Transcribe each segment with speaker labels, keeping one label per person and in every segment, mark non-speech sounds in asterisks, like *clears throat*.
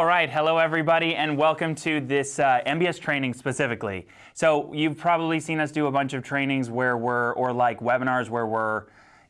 Speaker 1: All right, hello everybody, and welcome to this uh, MBS training specifically. So you've probably seen us do a bunch of trainings where we're, or like webinars where we're,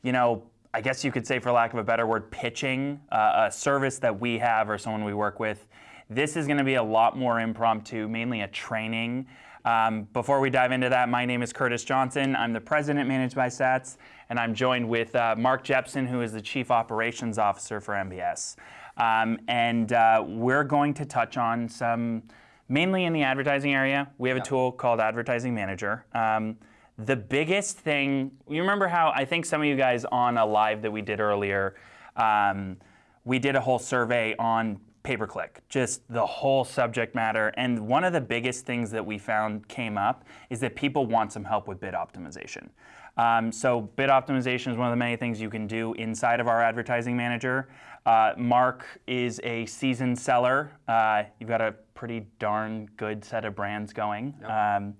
Speaker 1: you know, I guess you could say for lack of a better word, pitching uh, a service that we have or someone we work with. This is gonna be a lot more impromptu, mainly a training. Um, before we dive into that, my name is Curtis Johnson. I'm the president Managed by Stats, and I'm joined with uh, Mark Jepson, who is the chief operations officer for MBS. Um, and uh, we're going to touch on some, mainly in the advertising area. We have a tool called Advertising Manager. Um, the biggest thing, you remember how I think some of you guys on a live that we did earlier, um, we did a whole survey on pay-per-click, just the whole subject matter. And one of the biggest things that we found came up is that people want some help with bid optimization. Um, so bid optimization is one of the many things you can do inside of our advertising manager. Uh, Mark is a seasoned seller. Uh, you've got a pretty darn good set of brands going, yep. um,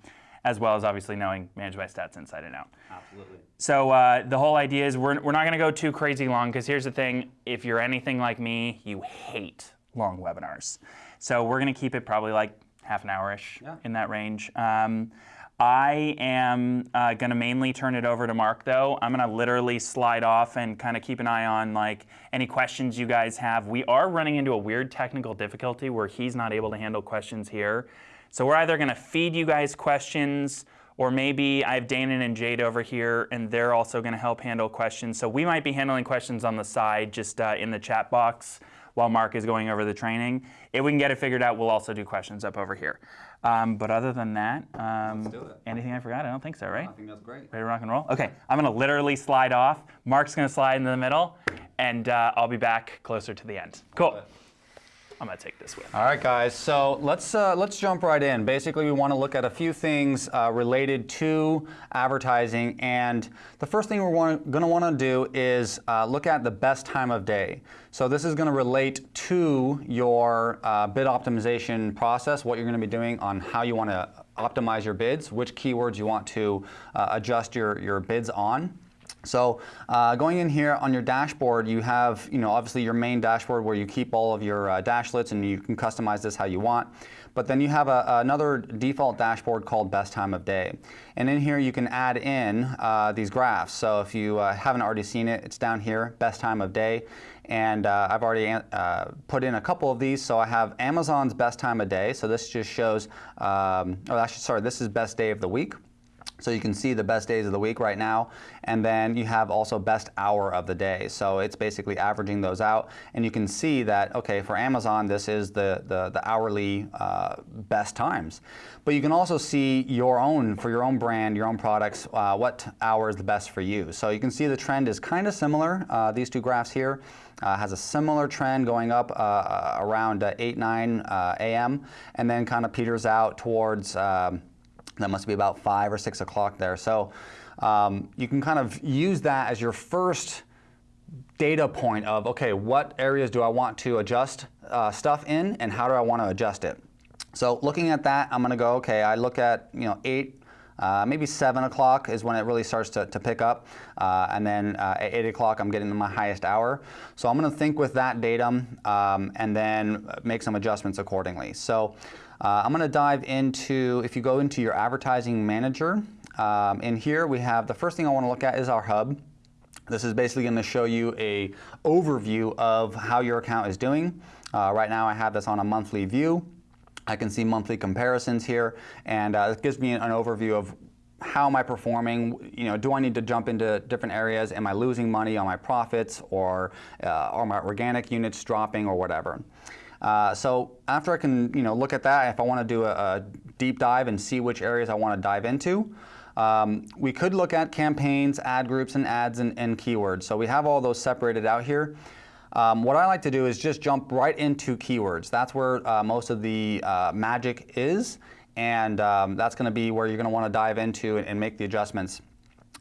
Speaker 1: as well as obviously knowing Managed by Stats inside and out.
Speaker 2: Absolutely.
Speaker 1: So uh, the whole idea is we're, we're not going to go too crazy long because here's the thing, if you're anything like me, you hate long webinars. So we're going to keep it probably like half an hour-ish yeah. in that range. Um, I am uh, going to mainly turn it over to Mark, though. I'm going to literally slide off and kind of keep an eye on like any questions you guys have. We are running into a weird technical difficulty where he's not able to handle questions here. So we're either going to feed you guys questions or maybe I have Danon and Jade over here and they're also going to help handle questions. So we might be handling questions on the side just uh, in the chat box while Mark is going over the training. If we can get it figured out, we'll also do questions up over here. Um, but other than that, um, anything I forgot? I don't think so, right?
Speaker 2: I think that's great.
Speaker 1: Ready to rock and roll? Okay, I'm going to literally slide off. Mark's going to slide into the middle, and uh, I'll be back closer to the end. Cool. I'm going to take this with.
Speaker 3: All right, guys. So let's uh, let's jump right in. Basically, we want to look at a few things uh, related to advertising, and the first thing we're going to want to do is uh, look at the best time of day. So this is going to relate to your uh, bid optimization process, what you're going to be doing on how you want to optimize your bids, which keywords you want to uh, adjust your your bids on. So uh, going in here on your dashboard, you have, you know, obviously your main dashboard where you keep all of your uh, dashlets and you can customize this how you want. But then you have a, another default dashboard called best time of day. And in here you can add in uh, these graphs. So if you uh, haven't already seen it, it's down here, best time of day. And uh, I've already uh, put in a couple of these. So I have Amazon's best time of day. So this just shows, um, oh, actually, sorry, this is best day of the week. So you can see the best days of the week right now, and then you have also best hour of the day. So it's basically averaging those out, and you can see that, okay, for Amazon, this is the, the, the hourly uh, best times. But you can also see your own, for your own brand, your own products, uh, what hour is the best for you. So you can see the trend is kind of similar, uh, these two graphs here. Uh, has a similar trend going up uh, around uh, 8, 9 uh, a.m. and then kind of peters out towards um, that must be about 5 or 6 o'clock there. So um, you can kind of use that as your first data point of, okay, what areas do I want to adjust uh, stuff in and how do I want to adjust it? So looking at that, I'm going to go, okay, I look at, you know, 8, uh, maybe 7 o'clock is when it really starts to, to pick up. Uh, and then uh, at 8 o'clock, I'm getting to my highest hour. So I'm going to think with that datum um, and then make some adjustments accordingly. So uh, I'm going to dive into, if you go into your advertising manager, um, in here we have, the first thing I want to look at is our hub. This is basically going to show you a overview of how your account is doing. Uh, right now I have this on a monthly view. I can see monthly comparisons here, and uh, it gives me an overview of how am I performing? You know, do I need to jump into different areas? Am I losing money on my profits, or uh, are my organic units dropping, or whatever? Uh, so after I can you know, look at that, if I want to do a, a, deep dive and see which areas I want to dive into, um, we could look at campaigns, ad groups, and ads and, and keywords. So we have all those separated out here. Um, what I like to do is just jump right into keywords. That's where uh, most of the uh, magic is, and um, that's going to be where you're going to want to dive into and, and make the adjustments.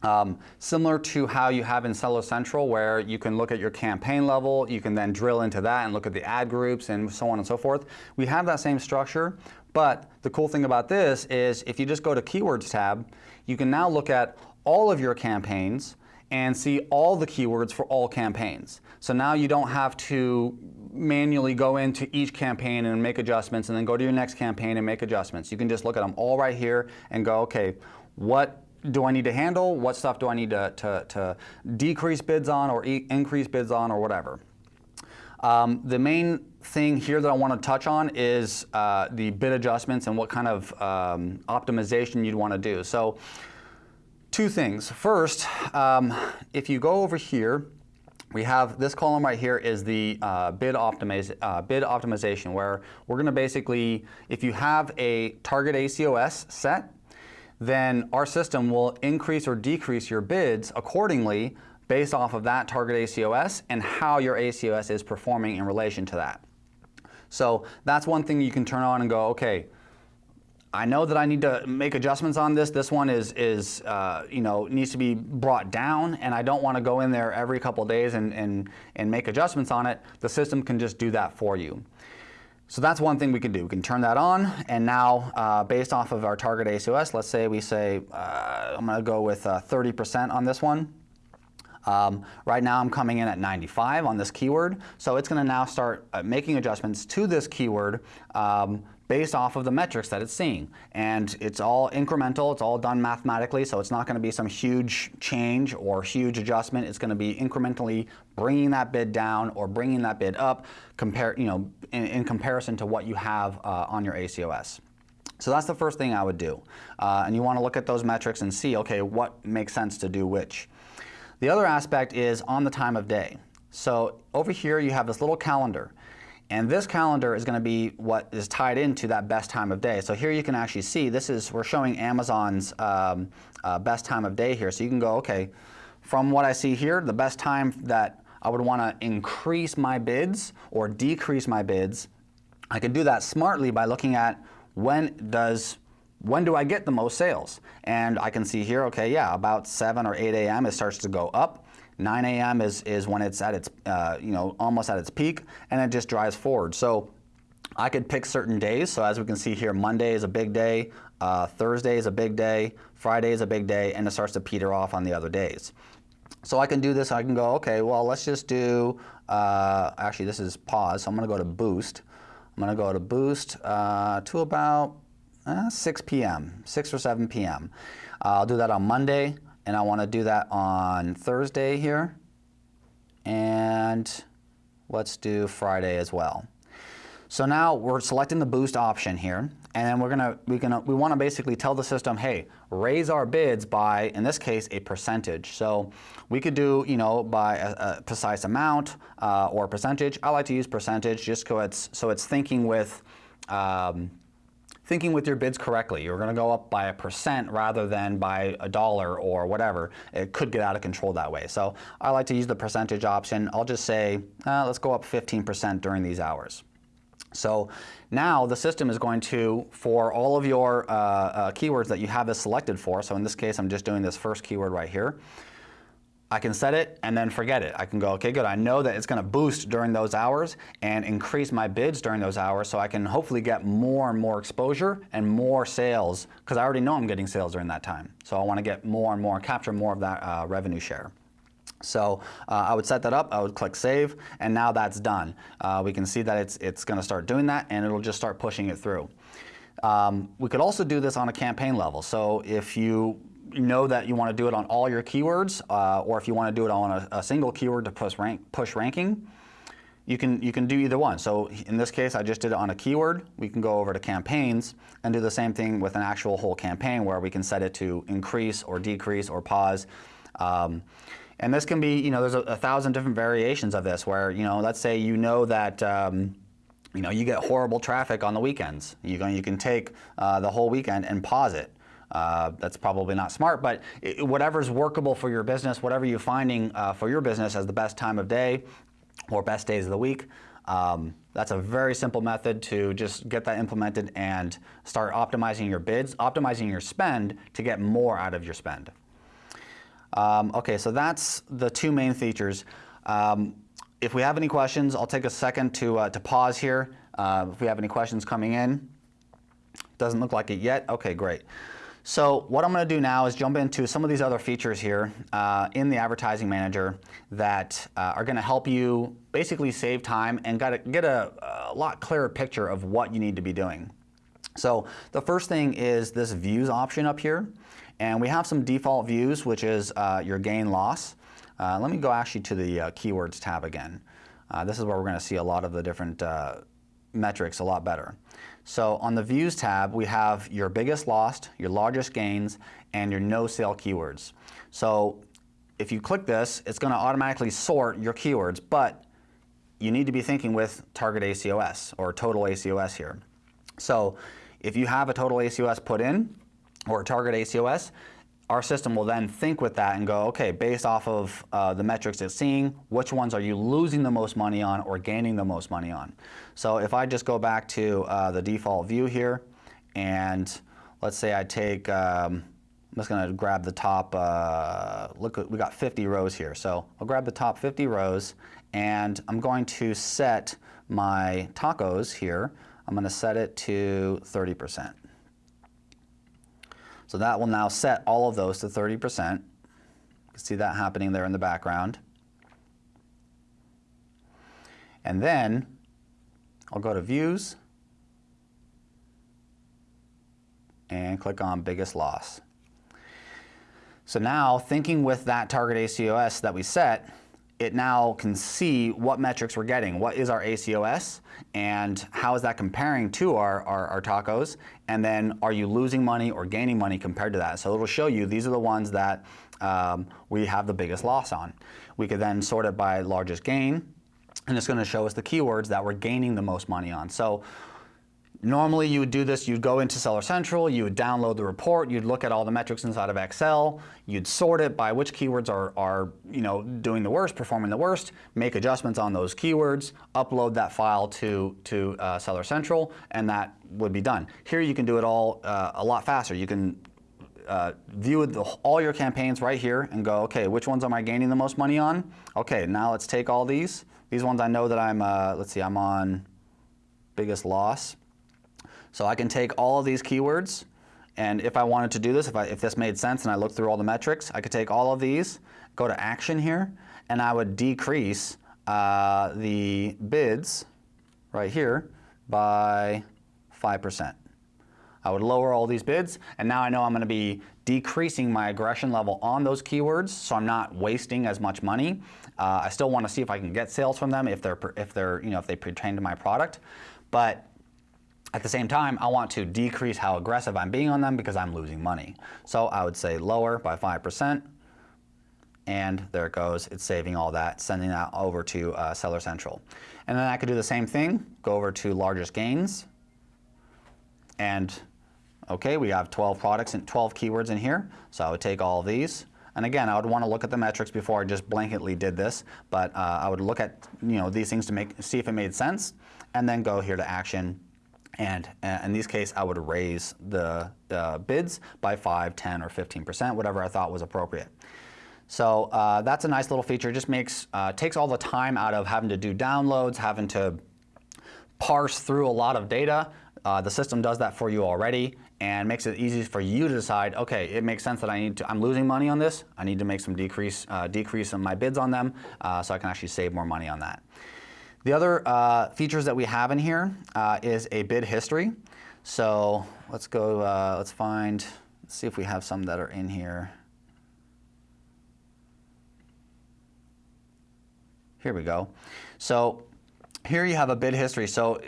Speaker 3: Um, similar to how you have in Seller Central where you can look at your campaign level, you can then drill into that and look at the ad groups and so on and so forth. We have that same structure, but the cool thing about this is if you just go to Keywords tab, you can now look at all of your campaigns and see all the keywords for all campaigns. So now you don't have to manually go into each campaign and make adjustments and then go to your next campaign and make adjustments. You can just look at them all right here and go, okay, what do I need to handle? What stuff do I need to, to, to decrease bids on or e increase bids on or whatever? Um, the main thing here that I want to touch on is uh, the bid adjustments and what kind of um, optimization you'd want to do. So two things. First, um, if you go over here, we have this column right here is the uh, bid, optimiz uh, bid optimization where we're going to basically, if you have a target ACOS set, then our system will increase or decrease your bids accordingly based off of that target ACOS and how your ACOS is performing in relation to that. So that's one thing you can turn on and go, okay, I know that I need to make adjustments on this. This one is, is uh, you know, needs to be brought down, and I don't want to go in there every couple days and, and, and make adjustments on it. The system can just do that for you. So that's one thing we can do. We can turn that on, and now uh, based off of our target ACOS, let's say we say, uh, I'm going to go with 30% uh, on this one. Um, right now I'm coming in at 95 on this keyword, so it's going to now start uh, making adjustments to this keyword um, based off of the metrics that it's seeing. And it's all incremental, it's all done mathematically, so it's not going to be some huge change or huge adjustment. It's going to be incrementally bringing that bid down or bringing that bid up compare, you know, in, in comparison to what you have uh, on your ACOS. So that's the first thing I would do. Uh, and you want to look at those metrics and see, okay, what makes sense to do which. The other aspect is on the time of day. So over here you have this little calendar. And this calendar is going to be what is tied into that best time of day. So here you can actually see this is, we're showing Amazon's um, uh, best time of day here. So you can go, okay, from what I see here, the best time that I would want to increase my bids or decrease my bids, I can do that smartly by looking at when does when do I get the most sales? And I can see here, okay, yeah, about 7 or 8 a.m. it starts to go up. 9 a.m. Is, is when it's at its, uh, you know, almost at its peak, and it just drives forward. So I could pick certain days. So as we can see here, Monday is a big day, uh, Thursday is a big day, Friday is a big day, and it starts to peter off on the other days. So I can do this, I can go, okay, well, let's just do, uh, actually this is pause, so I'm gonna go to boost. I'm gonna go to boost uh, to about uh, 6 p.m., 6 or 7 p.m. I'll do that on Monday, and I want to do that on Thursday here. And let's do Friday as well. So now we're selecting the boost option here, and then we're gonna we gonna we want to basically tell the system, hey, raise our bids by, in this case, a percentage. So we could do you know by a, a precise amount uh, or percentage. I like to use percentage just so it's so it's thinking with. Um, thinking with your bids correctly. You're going to go up by a percent rather than by a dollar or whatever. It could get out of control that way. So I like to use the percentage option. I'll just say, uh, let's go up 15% during these hours. So now the system is going to, for all of your uh, uh, keywords that you have this selected for, so in this case I'm just doing this first keyword right here, I can set it and then forget it. I can go, okay, good. I know that it's going to boost during those hours and increase my bids during those hours so I can hopefully get more and more exposure and more sales because I already know I'm getting sales during that time. So I want to get more and more, capture more of that uh, revenue share. So uh, I would set that up, I would click save, and now that's done. Uh, we can see that it's, it's going to start doing that and it'll just start pushing it through. Um, we could also do this on a campaign level. So if you know that you want to do it on all your keywords, uh, or if you want to do it on a, a, single keyword to push, rank, push ranking, you can, you can do either one. So in this case, I just did it on a keyword. We can go over to campaigns and do the same thing with an actual whole campaign where we can set it to increase or decrease or pause. Um, and this can be, you know, there's a, a, thousand different variations of this where, you know, let's say you know that, um, you know, you get horrible traffic on the weekends. You can, you can take uh, the whole weekend and pause it. Uh, that's probably not smart, but it, whatever's workable for your business, whatever you're finding uh, for your business as the best time of day or best days of the week, um, that's a very simple method to just get that implemented and start optimizing your bids, optimizing your spend to get more out of your spend. Um, okay, so that's the two main features. Um, if we have any questions, I'll take a second to, uh, to pause here. Uh, if we have any questions coming in. Doesn't look like it yet. Okay, great. So what I'm going to do now is jump into some of these other features here uh, in the Advertising Manager that uh, are going to help you basically save time and get a, a lot clearer picture of what you need to be doing. So the first thing is this views option up here. And we have some default views, which is uh, your gain loss. Uh, let me go actually to the uh, keywords tab again. Uh, this is where we're going to see a lot of the different metrics a lot better. So on the views tab, we have your biggest lost, your largest gains, and your no sale keywords. So if you click this, it's going to automatically sort your keywords, but you need to be thinking with target ACOS or total ACOS here. So if you have a total ACOS put in or a target ACOS, our system will then think with that and go, okay, based off of uh, the metrics it's seeing, which ones are you losing the most money on or gaining the most money on? So if I just go back to uh, the default view here, and let's say I take, um, I'm just going to grab the top, uh, look, we got 50 rows here. So I'll grab the top 50 rows, and I'm going to set my tacos here. I'm going to set it to 30%. So that will now set all of those to 30%. You can see that happening there in the background. And then I'll go to Views and click on Biggest Loss. So now, thinking with that target ACOS that we set, it now can see what metrics we're getting. What is our ACOS and how is that comparing to our, our, our, tacos? And then are you losing money or gaining money compared to that? So it'll show you these are the ones that um, we have the biggest loss on. We could then sort it by largest gain and it's going to show us the keywords that we're gaining the most money on. So Normally you would do this, you'd go into Seller Central, you would download the report, you'd look at all the metrics inside of Excel, you'd sort it by which keywords are, are you know, doing the worst, performing the worst, make adjustments on those keywords, upload that file to, to uh, Seller Central, and that would be done. Here you can do it all uh, a lot faster. You can uh, view the, all your campaigns right here and go, okay, which ones am I gaining the most money on? Okay, now let's take all these. These ones I know that I'm, uh, let's see, I'm on biggest loss. So I can take all of these keywords, and if I wanted to do this, if, I, if this made sense and I looked through all the metrics, I could take all of these, go to action here, and I would decrease uh, the bids right here by 5%. I would lower all these bids, and now I know I'm going to be decreasing my aggression level on those keywords, so I'm not wasting as much money. Uh, I still want to see if I can get sales from them if they're if they're you know if they pertain to my product, but at the same time, I want to decrease how aggressive I'm being on them because I'm losing money. So I would say lower by 5%, and there it goes. It's saving all that, sending that over to uh, Seller Central. And then I could do the same thing, go over to largest gains, and okay, we have 12 products and 12 keywords in here. So I would take all these, and again, I would want to look at the metrics before I just blanketly did this, but uh, I would look at you know these things to make see if it made sense, and then go here to action and uh, in this case, I would raise the, the bids by 5, 10, or 15%, whatever I thought was appropriate. So uh, that's a nice little feature. It just makes, uh, takes all the time out of having to do downloads, having to parse through a lot of data. Uh, the system does that for you already and makes it easy for you to decide, okay, it makes sense that I need to, I'm losing money on this. I need to make some decrease, uh, decrease in my bids on them uh, so I can actually save more money on that. The other uh, features that we have in here uh, is a bid history. So let's go, uh, let's find, let's see if we have some that are in here. Here we go. So here you have a bid history. So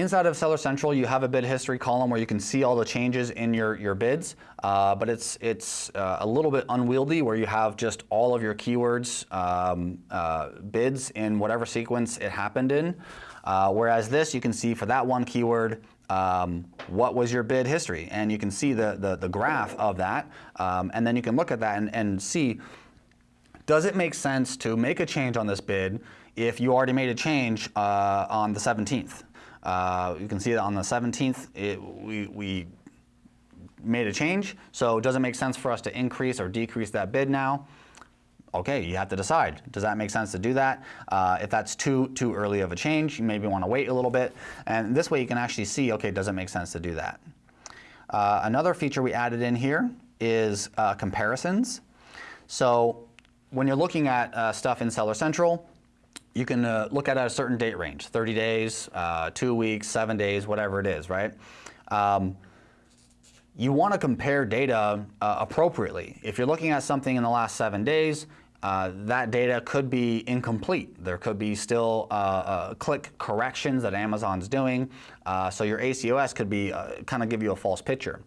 Speaker 3: Inside of Seller Central, you have a bid history column where you can see all the changes in your, your bids, uh, but it's, it's uh, a little bit unwieldy where you have just all of your keywords um, uh, bids in whatever sequence it happened in. Uh, whereas this, you can see for that one keyword, um, what was your bid history? And you can see the, the, the graph of that, um, and then you can look at that and, and see, does it make sense to make a change on this bid if you already made a change uh, on the 17th? Uh, you can see that on the 17th, it, we, we made a change, so it does it make sense for us to increase or decrease that bid now? Okay, you have to decide. Does that make sense to do that? Uh, if that's too too early of a change, you maybe want to wait a little bit. And this way you can actually see, okay, does it make sense to do that? Uh, another feature we added in here is uh, comparisons. So when you're looking at uh, stuff in Seller Central, you can uh, look at a certain date range, 30 days, uh, two weeks, seven days, whatever it is, right? Um, you want to compare data uh, appropriately. If you're looking at something in the last seven days, uh, that data could be incomplete. There could be still uh, uh, click corrections that Amazon's doing. so your ACOS could be kind of give you a false picture.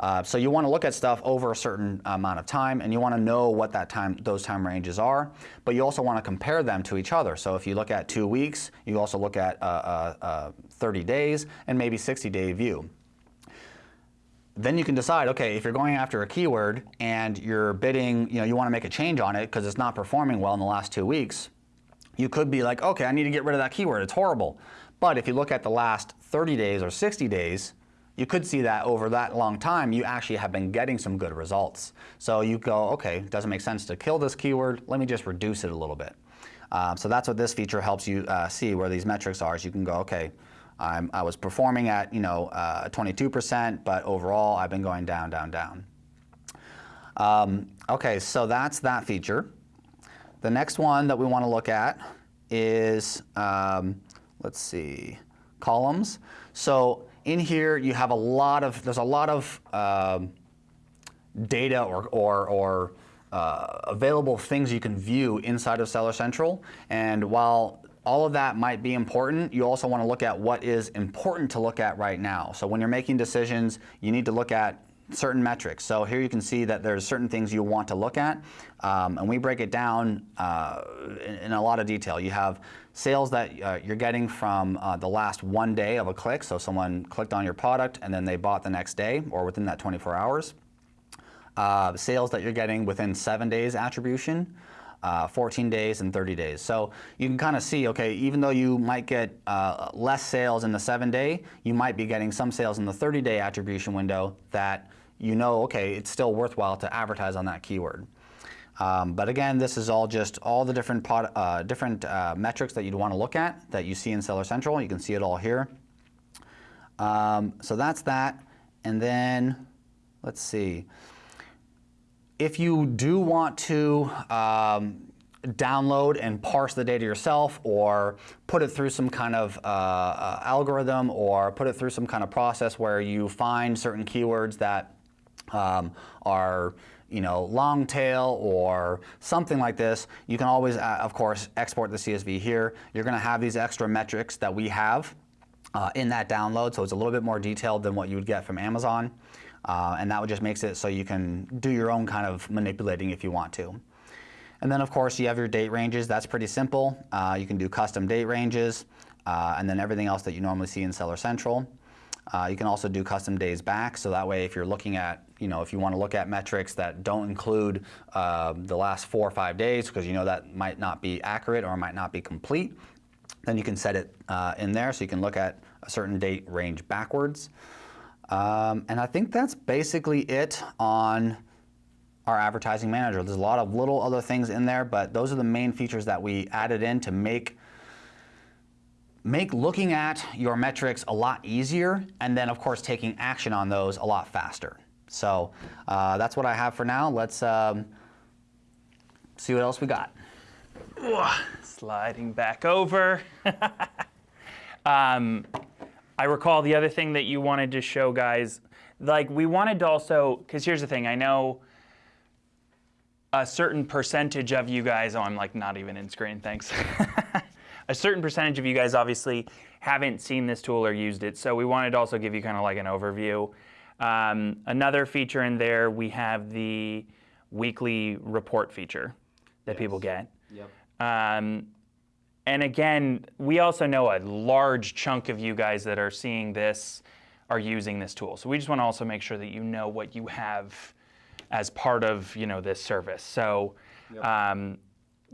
Speaker 3: Uh, so you want to look at stuff over a certain amount of time, and you want to know what that time, those time ranges are. But you also want to compare them to each other. So if you look at two weeks, you also look at uh, uh, uh 30 days and maybe 60-day view. Then you can decide, okay, if you're going after a keyword and you're bidding, you know, you want to make a change on it because it's not performing well in the last two weeks, you could be like, okay, I need to get rid of that keyword. It's horrible. But if you look at the last 30 days or 60 days, you could see that over that long time, you actually have been getting some good results. So you go, okay, doesn't make sense to kill this keyword. Let me just reduce it a little bit. Um, so that's what this feature helps you uh, see where these metrics are. Is you can go, okay, I'm, i was performing at you know 22%, uh, but overall I've been going down, down, down. Um, okay, so that's that feature. The next one that we want to look at is, um, let's see, columns. So in here, you have a lot of, there's a lot of um, data or, or, or uh, available things you can view inside of Seller Central. And while all of that might be important, you also want to look at what is important to look at right now. So when you're making decisions, you need to look at certain metrics. So here you can see that there's certain things you want to look at, um, and we break it down uh, in, in, a lot of detail. You have sales that uh, you're getting from uh, the last one day of a click, so someone clicked on your product and then they bought the next day or within that 24 hours. Uh, sales that you're getting within seven days attribution. Uh, 14 days and 30 days. So you can kind of see, okay, even though you might get uh, less sales in the seven day, you might be getting some sales in the 30 day attribution window that you know, okay, it's still worthwhile to advertise on that keyword. Um, but again, this is all just all the different, uh, different uh, metrics that you'd want to look at that you see in Seller Central. You can see it all here. Um, so that's that. And then, let's see. If you do want to um, download and parse the data yourself or put it through some kind of uh, uh, algorithm or put it through some kind of process where you find certain keywords that um, are you know, long tail or something like this, you can always, uh, of course, export the CSV here. You're going to have these extra metrics that we have uh, in that download, so it's a little bit more detailed than what you would get from Amazon. Uh, and that just makes it so you can do your own kind of manipulating if you want to. And then, of course, you have your date ranges. That's pretty simple. Uh, you can do custom date ranges, uh, and then everything else that you normally see in Seller Central. Uh, you can also do custom days back, so that way if you're looking at, you know, if you want to look at metrics that don't include uh, the last four or five days, because you know that might not be accurate or might not be complete, then you can set it uh, in there so you can look at a certain date range backwards. Um, and I think that's basically it on our advertising manager. There's a lot of little other things in there, but those are the main features that we added in to make make looking at your metrics a lot easier, and then of course taking action on those a lot faster. So uh, that's what I have for now. Let's um, see what else we got.
Speaker 1: sliding back over. *laughs* um, I recall the other thing that you wanted to show guys, like we wanted to also, because here's the thing, I know a certain percentage of you guys, oh, I'm like not even in screen, thanks. *laughs* a certain percentage of you guys obviously haven't seen this tool or used it, so we wanted to also give you kind of like an overview. Um, another feature in there, we have the weekly report feature that yes. people get. Yep. Um, and again, we also know a large chunk of you guys that are seeing this are using this tool. So we just want to also make sure that you know what you have as part of you know this service. So yep. um,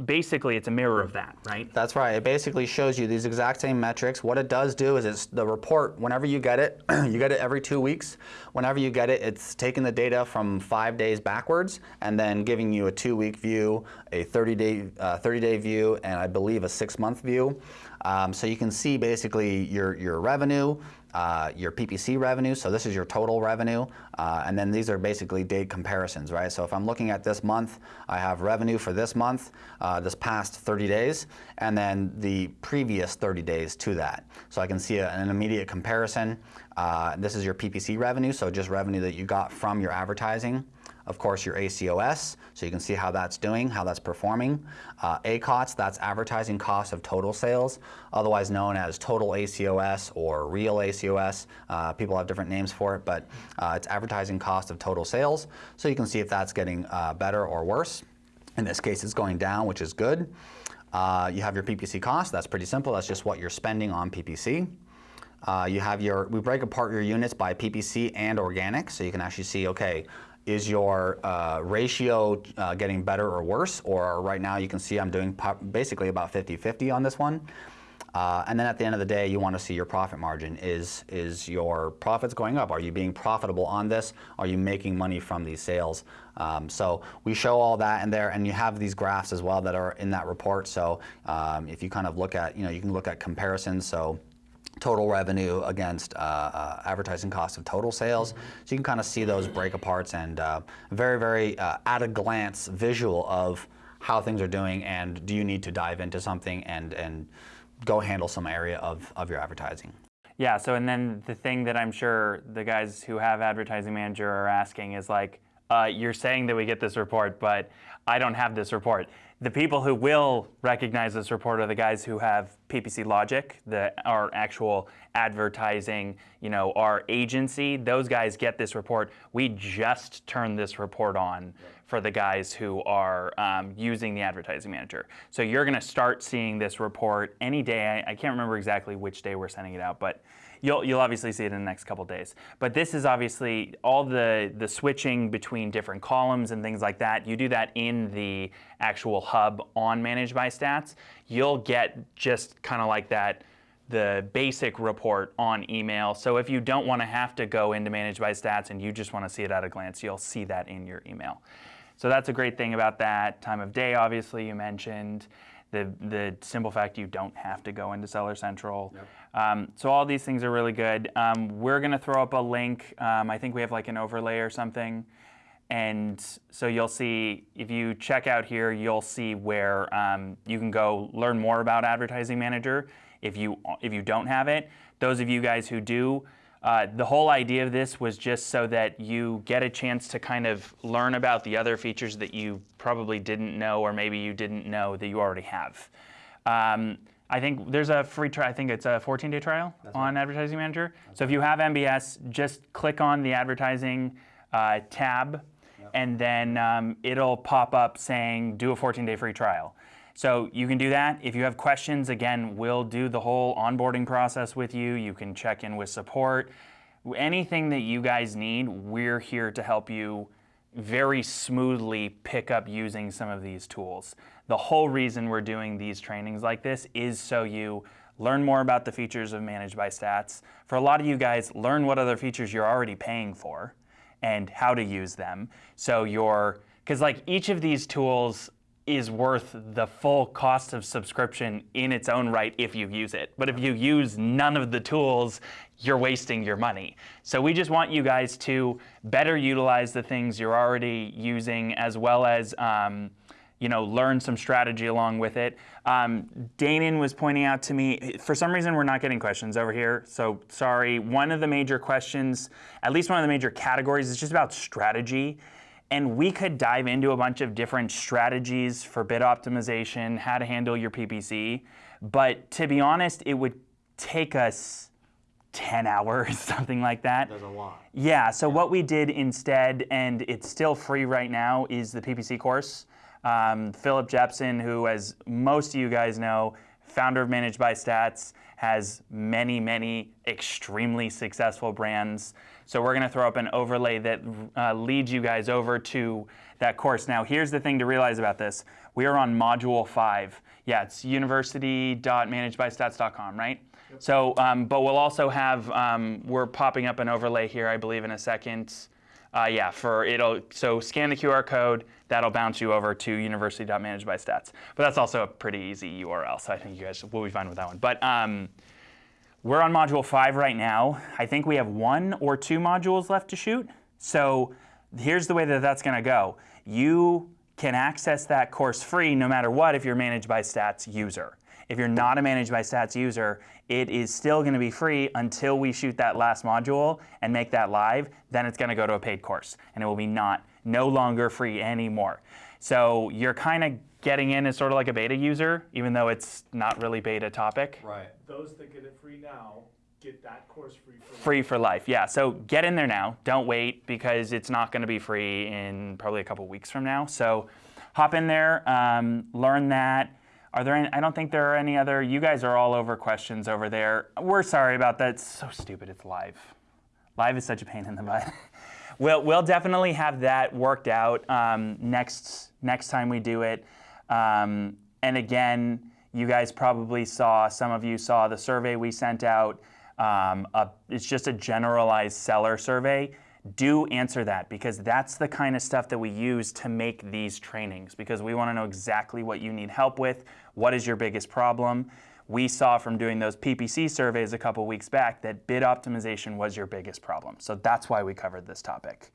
Speaker 1: basically it's a mirror of that, right?
Speaker 3: That's right. It basically shows you these exact same metrics. What it does do is it's the report, whenever you get it, *clears throat* you get it every two weeks. Whenever you get it, it's taking the data from five days backwards and then giving you a two-week view, a 30-day uh, 30-day view, and I believe a six-month view. Um, so you can see basically your, your revenue, uh, your PPC revenue. So this is your total revenue. Uh, and then these are basically date comparisons, right? So if I'm looking at this month, I have revenue for this month, uh, this past 30 days, and then the previous 30 days to that. So I can see a, an immediate comparison. Uh, this is your PPC revenue, so just revenue that you got from your advertising. Of course, your ACOS, so you can see how that's doing, how that's performing. Uh, ACOTS, that's advertising cost of total sales, otherwise known as total ACOS or real ACOS. Uh, people have different names for it, but uh, it's advertising cost of total sales. So you can see if that's getting uh, better or worse. In this case, it's going down, which is good. Uh, you have your PPC cost. That's pretty simple. That's just what you're spending on PPC. Uh, you have your, we break apart your units by PPC and organic, so you can actually see, okay, is your uh, ratio uh, getting better or worse? Or right now you can see I'm doing basically about 50-50 on this one. Uh, and then at the end of the day, you want to see your profit margin. Is, is your profits going up? Are you being profitable on this? Are you making money from these sales? Um, so we show all that in there, and you have these graphs as well that are in that report. So um, if you kind of look at, you know, you can look at comparisons. So total revenue against uh, uh, advertising cost of total sales. So you can kind of see those break aparts and uh, very, very uh, at a glance visual of how things are doing and do you need to dive into something and, and go handle some area of, of your advertising.
Speaker 1: Yeah, so and then the thing that I'm sure the guys who have advertising manager are asking is like, uh, you're saying that we get this report, but I don't have this report. The people who will recognize this report are the guys who have PPC Logic, the, our actual advertising, you know, our agency. Those guys get this report. We just turned this report on for the guys who are um, using the advertising manager. So you're going to start seeing this report any day. I, I can't remember exactly which day we're sending it out, but You'll, you'll obviously see it in the next couple days. But this is obviously all the, the switching between different columns and things like that. You do that in the actual hub on Managed by Stats. You'll get just kind of like that the basic report on email. So if you don't want to have to go into Managed by Stats and you just want to see it at a glance, you'll see that in your email. So that's a great thing about that. Time of day, obviously, you mentioned the, the simple fact you don't have to go into Seller Central. Yep. Um, so all these things are really good. Um, we're going to throw up a link. Um, I think we have like an overlay or something. And so you'll see, if you check out here, you'll see where um, you can go learn more about Advertising Manager if you, if you don't have it. Those of you guys who do, uh, the whole idea of this was just so that you get a chance to kind of learn about the other features that you probably didn't know or maybe you didn't know that you already have. Um, I think there's a free trial. I think it's a 14-day trial That's on right. Advertising Manager. That's so if you have MBS, just click on the advertising uh, tab, yep. and then um, it'll pop up saying do a 14-day free trial. So you can do that. If you have questions, again, we'll do the whole onboarding process with you. You can check in with support. Anything that you guys need, we're here to help you very smoothly pick up using some of these tools. The whole reason we're doing these trainings like this is so you learn more about the features of Managed by Stats. For a lot of you guys, learn what other features you're already paying for and how to use them. So you're, because like each of these tools is worth the full cost of subscription in its own right if you use it. But if you use none of the tools, you're wasting your money. So we just want you guys to better utilize the things you're already using as well as um, you know, learn some strategy along with it. Um, was pointing out to me, for some reason we're not getting questions over here, so sorry. One of the major questions, at least one of the major categories is just about strategy. And we could dive into a bunch of different strategies for bid optimization, how to handle your PPC. But to be honest, it would take us 10 *laughs* hours, something like that.
Speaker 2: There's a lot.
Speaker 1: Yeah, so what we did instead, and it's still free right now, is the PPC course. Um, Philip Jepson, who, as most of you guys know, founder of Managed by Stats, has many, many extremely successful brands. So we're going to throw up an overlay that uh, leads you guys over to that course. Now, here's the thing to realize about this. We are on Module 5. Yeah, it's university.managedbystats.com, right? Yep. So, um, but we'll also have, um, we're popping up an overlay here, I believe, in a second. Uh, yeah, for it'll, so scan the QR code, that'll bounce you over to university.managedbystats. But that's also a pretty easy URL, so I think you guys will be fine with that one. But um, We're on module five right now. I think we have one or two modules left to shoot. So here's the way that that's going to go. You can access that course free no matter what if you're managed by stats user. If you're not a managed by stats user, it is still going to be free until we shoot that last module and make that live. Then it's going to go to a paid course and it will be not no longer free anymore. So you're kind of getting in as sort of like a beta user, even though it's not really beta topic.
Speaker 3: Right.
Speaker 2: Those that get it free now get that course free for life.
Speaker 1: Free for life, yeah. So get in there now. Don't wait because it's not going to be free in probably a couple weeks from now. So hop in there, um, learn that. Are there any, I don't think there are any other, you guys are all over questions over there. We're sorry about that. It's so stupid. It's live. Live is such a pain in the butt. *laughs* we'll, we'll definitely have that worked out um, next, next time we do it. Um, and again, you guys probably saw, some of you saw the survey we sent out. Um, a, it's just a generalized seller survey. Do answer that because that's the kind of stuff that we use to make these trainings because we want to know exactly what you need help with, what is your biggest problem. We saw from doing those PPC surveys a couple weeks back that bid optimization was your biggest problem. So that's why we covered this topic.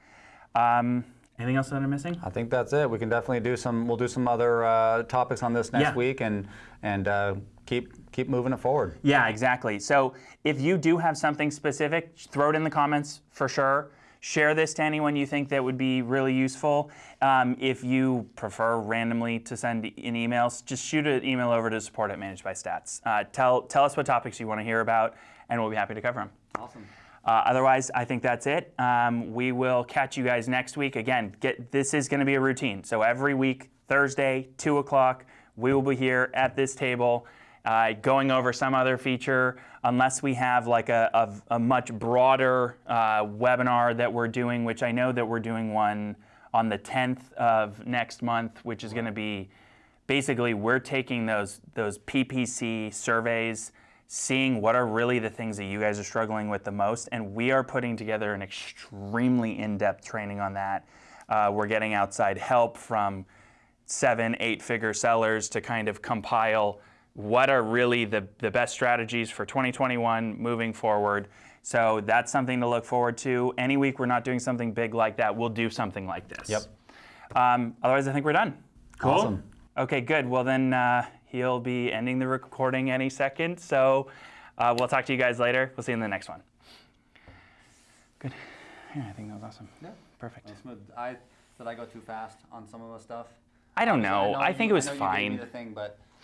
Speaker 1: Um, anything else that I'm missing?
Speaker 3: I think that's it. We can definitely do some. We'll do some other uh, topics on this next
Speaker 1: Yeah.
Speaker 3: week, and and uh, keep keep moving it forward.
Speaker 1: Yeah, exactly. So if you do have something specific, throw it in the comments for sure. Share this to anyone you think that would be really useful. Um, if you prefer randomly to send in emails, just shoot an email over to support at Managed by Stats. Uh, tell, tell us what topics you want to hear about, and we'll be happy to cover them.
Speaker 3: Awesome.
Speaker 1: Uh, otherwise, I think that's it. Um, we will catch you guys next week. Again, get this is going to be a routine. So every week, Thursday, two o'clock, we will be here at this table, uh, going over some other feature. Unless we have like a, a, a much broader uh, webinar that we're doing, which I know that we're doing one on the 10th of next month, which is going to be basically we're taking those those PPC surveys, seeing what are really the things that you guys are struggling with the most, and we are putting together an extremely in-depth training on that. Uh, we're getting outside help from seven, eight-figure sellers to kind of compile what are really the, the best strategies for 2021 moving forward. So that's something to look forward to. Any week we're not doing something big like that, we'll do something like this.
Speaker 3: Yep.
Speaker 1: Um, otherwise, I think we're done. Cool.
Speaker 3: Awesome.
Speaker 1: Okay, good. Well, then uh, he'll be ending the recording any second. So uh, we'll talk to you guys later. We'll see you in the next one. Good. Yeah, I think that was awesome.
Speaker 3: Yeah.
Speaker 1: Perfect.
Speaker 3: I did I go too fast on some of the stuff?
Speaker 1: I don't know. I, think it was fine.
Speaker 3: the thing, but